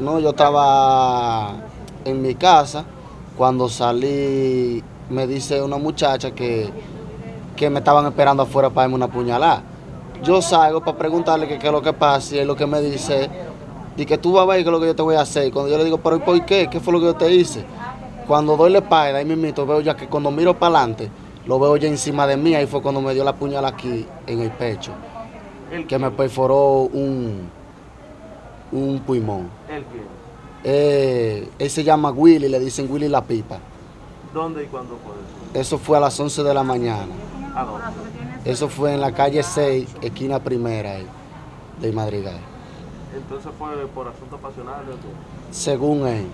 No, yo estaba en mi casa. Cuando salí, me dice una muchacha que, que me estaban esperando afuera para darme una puñalada. Yo salgo para preguntarle qué es lo que pasa y él lo que me dice, y que tú vas a ver qué es lo que yo te voy a hacer. Y cuando yo le digo, pero ¿y por qué? ¿Qué fue lo que yo te hice? Cuando doy la espalda, ahí mismo veo ya que cuando miro para adelante, lo veo ya encima de mí, ahí fue cuando me dio la puñalada aquí en el pecho, ¿El que me perforó un, un pulmón. ¿El quién? Eh, él se llama Willy, le dicen Willy la pipa. ¿Dónde y cuándo fue eso? Eso fue a las 11 de la mañana. ¿A dónde? Eso fue en la calle 6, esquina primera ahí, de Madrigal. Entonces fue por asuntos pasionales. ¿o qué? Según él,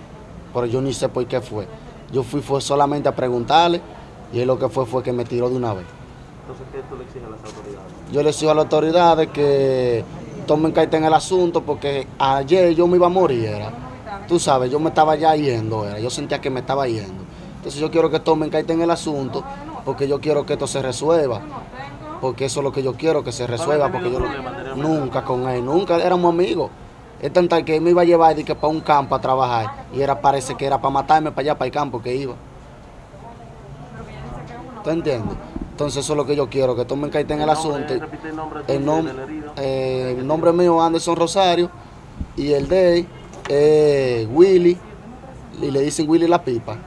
pero yo ni sé por qué fue. Yo fui fue solamente a preguntarle y él lo que fue fue que me tiró de una vez. Entonces, ¿qué tú le exiges a las autoridades? Yo le exijo a las autoridades que tomen carta en el asunto porque ayer yo me iba a morir, era. Tú sabes, yo me estaba ya yendo, era. Yo sentía que me estaba yendo. Entonces yo quiero que tomen carta en el asunto porque yo quiero que esto se resuelva. Porque eso es lo que yo quiero, que se resuelva. Porque yo nunca con él, nunca éramos amigos. Es tan tal que él me iba a llevar de que para un campo a trabajar y era parece que era para matarme para allá, para el campo que iba. ¿Tú entiendes? Entonces eso es lo que yo quiero, que tomen carta en el nombre, asunto. el nombre El, y nom- del herido. eh, el nombre mío es Anderson Rosario y el de él es Willy y le dicen Willy la pipa.